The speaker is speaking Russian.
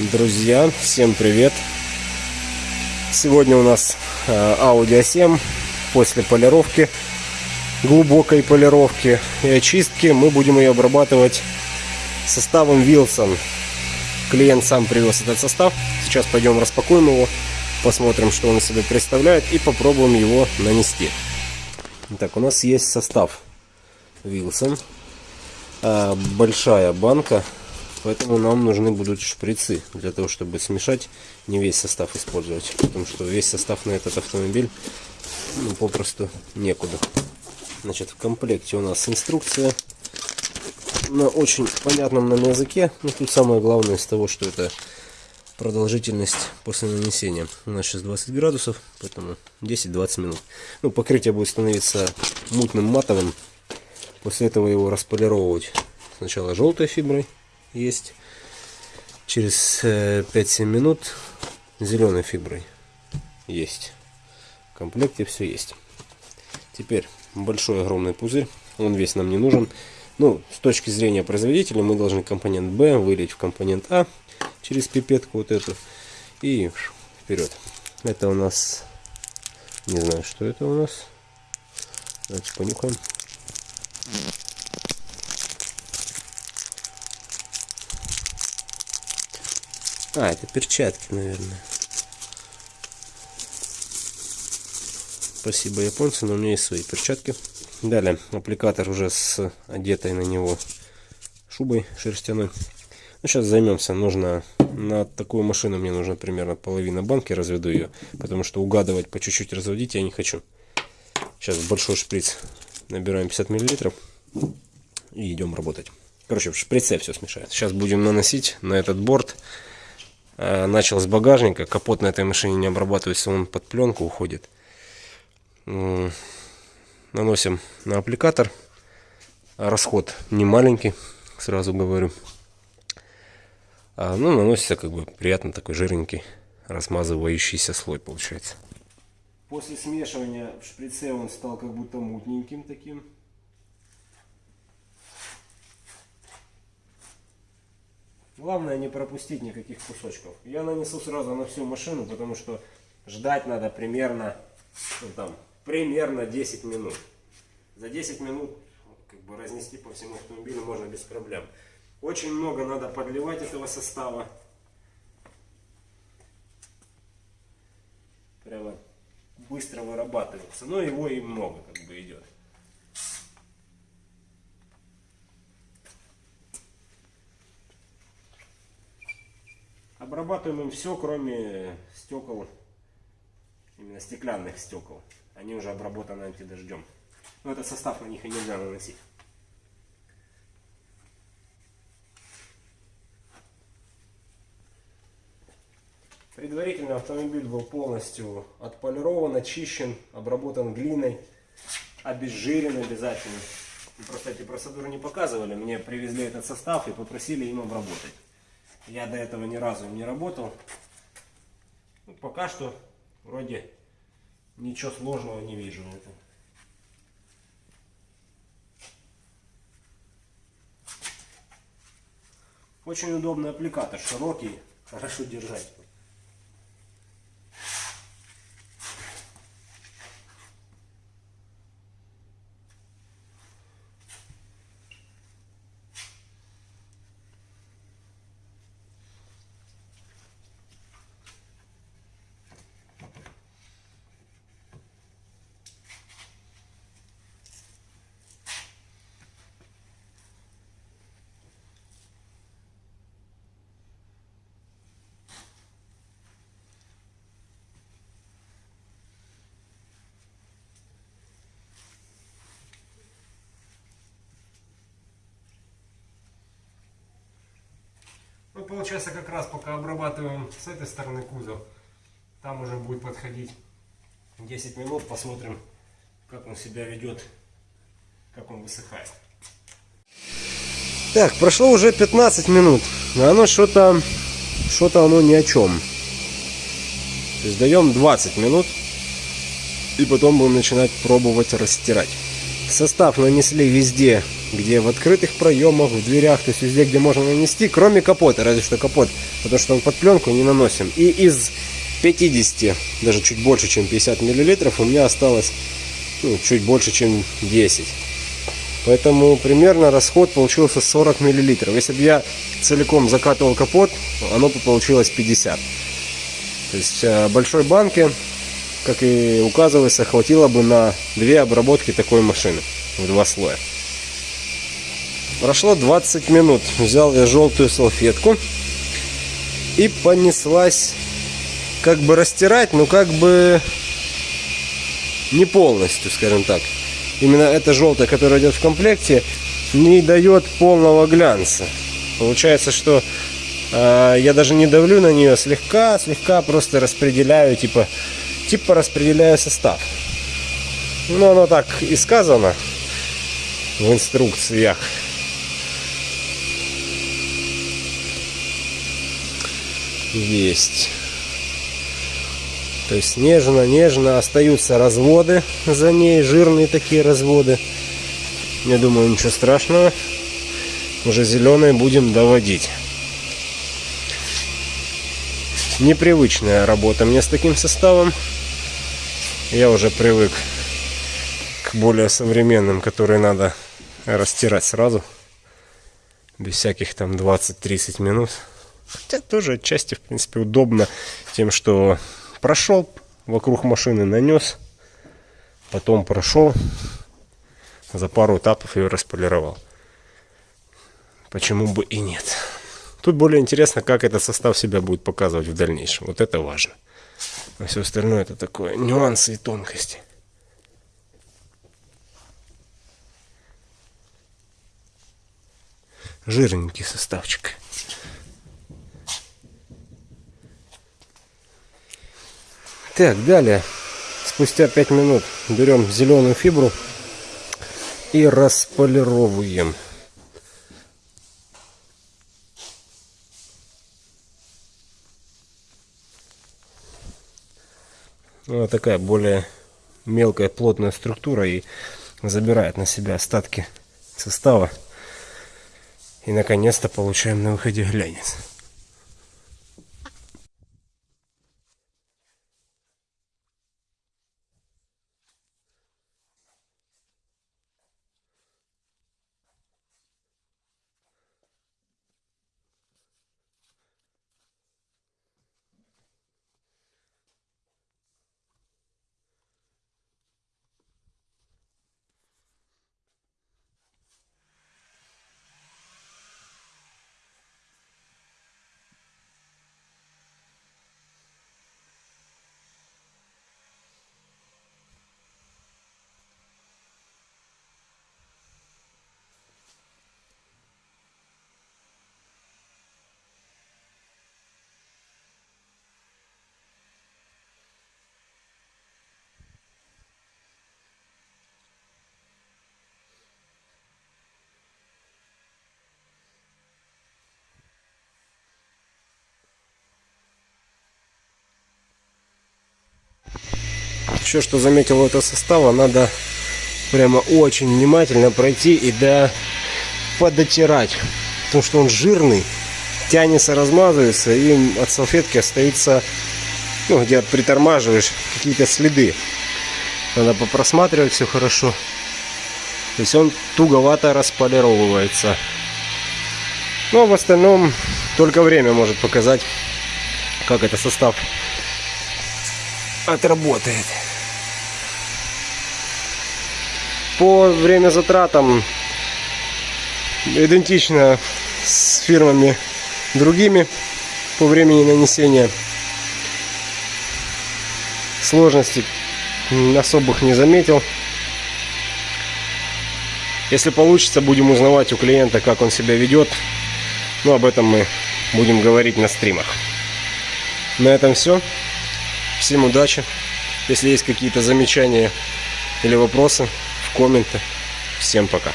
Друзья, всем привет! Сегодня у нас э, Audi A7 после полировки, глубокой полировки и очистки мы будем ее обрабатывать составом Wilson. Клиент сам привез этот состав. Сейчас пойдем распакуем его, посмотрим, что он из представляет и попробуем его нанести. Так, у нас есть состав Wilson. Э, большая банка Поэтому нам нужны будут шприцы для того, чтобы смешать, не весь состав использовать. Потому что весь состав на этот автомобиль ну, попросту некуда. Значит, в комплекте у нас инструкция на очень понятном нам языке. Ну, тут самое главное из того, что это продолжительность после нанесения. У нас сейчас 20 градусов, поэтому 10-20 минут. Ну, покрытие будет становиться мутным матовым. После этого его располировать сначала желтой фиброй есть. Через 5-7 э, минут зеленой фиброй есть. В комплекте все есть. Теперь большой огромный пузырь. Он весь нам не нужен. Ну, с точки зрения производителя мы должны компонент B вылить в компонент А через пипетку вот эту. И вперед. Это у нас... Не знаю, что это у нас. Давайте понюхаем. А, это перчатки, наверное. Спасибо, японцы, но у меня есть свои перчатки. Далее, аппликатор уже с одетой на него шубой шерстяной. Ну, сейчас займемся. Нужно на такую машину мне нужно примерно половина банки, разведу ее. Потому что угадывать, по чуть-чуть разводить я не хочу. Сейчас большой шприц набираем 50 миллилитров и идем работать. Короче, в шприце все смешается. Сейчас будем наносить на этот борт начал с багажника. Капот на этой машине не обрабатывается, он под пленку уходит. Наносим на аппликатор. Расход не маленький, сразу говорю. А, ну, наносится как бы приятно такой жирненький, размазывающийся слой получается. После смешивания в шприце он стал как будто мутненьким таким. Главное не пропустить никаких кусочков. Я нанесу сразу на всю машину, потому что ждать надо примерно, ну, там, примерно 10 минут. За 10 минут как бы разнести по всему автомобилю можно без проблем. Очень много надо подливать этого состава. Прямо быстро вырабатывается. Но его и много как бы идет. Обрабатываем им все, кроме стекол, именно стеклянных стекол. Они уже обработаны антидождем. Но этот состав на них и нельзя наносить. Предварительно автомобиль был полностью отполирован, очищен, обработан глиной, обезжирен обязательно. Просто эти процедуры не показывали. Мне привезли этот состав и попросили им обработать. Я до этого ни разу не работал. Ну, пока что вроде ничего сложного не вижу. Очень удобный аппликатор, широкий, хорошо держать. Получается, как раз пока обрабатываем с этой стороны кузов, там уже будет подходить 10 минут, посмотрим, как он себя ведет, как он высыхает. Так, прошло уже 15 минут, но оно что-то, что-то оно ни о чем. То есть даем 20 минут, и потом будем начинать пробовать растирать. Состав нанесли везде где в открытых проемах, в дверях, то есть везде, где можно нанести, кроме капота, разве что капот, потому что он под пленку не наносим. И из 50, даже чуть больше, чем 50 миллилитров, у меня осталось ну, чуть больше, чем 10. Поэтому примерно расход получился 40 миллилитров. Если бы я целиком закатывал капот, оно бы получилось 50. То есть э, большой банки, как и указывается, хватило бы на две обработки такой машины в два слоя. Прошло 20 минут. Взял я желтую салфетку и понеслась как бы растирать, но как бы не полностью, скажем так. Именно эта желтая, которая идет в комплекте, не дает полного глянца. Получается, что э, я даже не давлю на нее слегка, слегка просто распределяю, типа, типа распределяю состав. Ну, оно так и сказано в инструкциях. Есть. То есть нежно-нежно остаются разводы за ней, жирные такие разводы. Я думаю, ничего страшного. Уже зеленые будем доводить. Непривычная работа мне с таким составом. Я уже привык к более современным, которые надо растирать сразу. Без всяких там 20-30 минут. Хотя тоже отчасти, в принципе, удобно тем, что прошел вокруг машины, нанес, потом прошел, за пару этапов ее располировал. Почему бы и нет. Тут более интересно, как этот состав себя будет показывать в дальнейшем. Вот это важно. А все остальное это такое нюансы и тонкости. Жирненький составчик. Так, далее. Спустя 5 минут берем зеленую фибру и располировываем. Вот такая более мелкая плотная структура и забирает на себя остатки состава. И наконец-то получаем на выходе глянец. Еще что заметил этого состава, надо прямо очень внимательно пройти и да подотирать. Потому что он жирный, тянется, размазывается, и от салфетки остается, ну, где притормаживаешь, какие-то следы. Надо попросматривать все хорошо. То есть он туговато располировывается. Но в остальном только время может показать, как этот состав отработает. По время затратам идентично с фирмами другими по времени нанесения. Сложностей особых не заметил. Если получится, будем узнавать у клиента, как он себя ведет. Но об этом мы будем говорить на стримах. На этом все. Всем удачи. Если есть какие-то замечания или вопросы, в комменты. Всем пока.